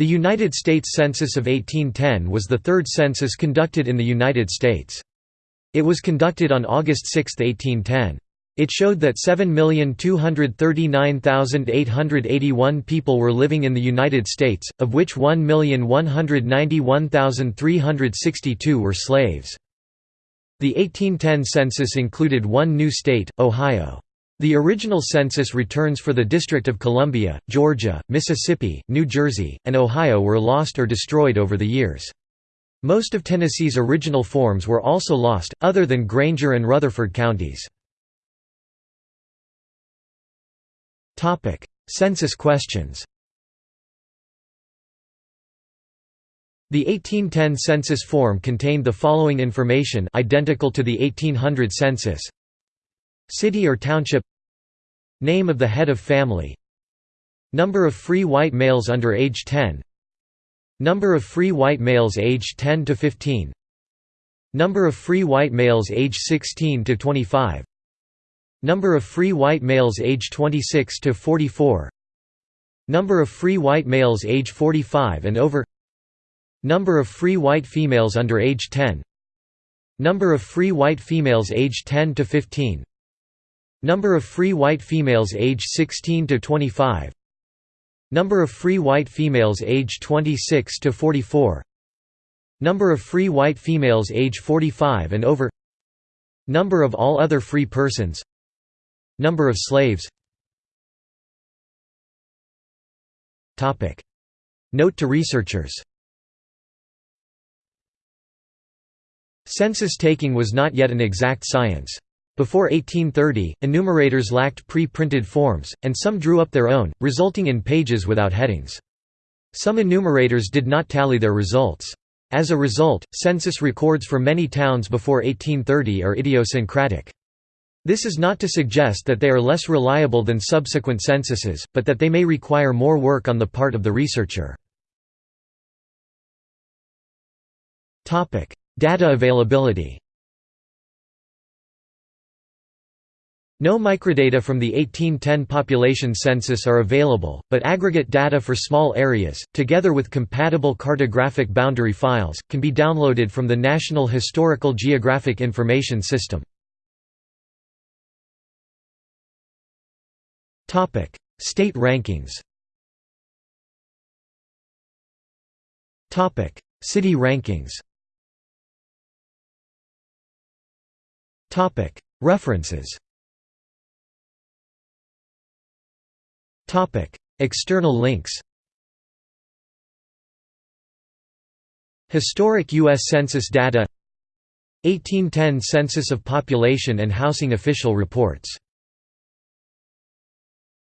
The United States Census of 1810 was the third census conducted in the United States. It was conducted on August 6, 1810. It showed that 7,239,881 people were living in the United States, of which 1,191,362 were slaves. The 1810 census included one new state, Ohio. The original census returns for the District of Columbia, Georgia, Mississippi, New Jersey, and Ohio were lost or destroyed over the years. Most of Tennessee's original forms were also lost, other than Granger and Rutherford counties. Census questions The 1810 census form contained the following information identical to the 1800 census City or township Name of the head of family Number of free white males under age 10 Number of free white males aged 10 to 15 Number of free white males age 16 to 25 Number of free white males age 26 to 44 Number of free white males age 45 and over Number of free white females under age 10 Number of free white females age 10 to 15 Number of free white females age 16 to 25 Number of free white females age 26 to 44 Number of free white females age 45 and over. Number of all other free persons. Number of slaves. Note to researchers. Census taking was not yet an exact science. Before 1830, enumerators lacked pre-printed forms, and some drew up their own, resulting in pages without headings. Some enumerators did not tally their results. As a result, census records for many towns before 1830 are idiosyncratic. This is not to suggest that they are less reliable than subsequent censuses, but that they may require more work on the part of the researcher. Data availability No microdata from the 1810 population census are available, but aggregate data for small areas, together with compatible cartographic boundary files, can be downloaded from the National Historical Geographic Information System. State rankings. City rankings. References External links Historic U.S. Census data 1810 Census of Population and Housing Official Reports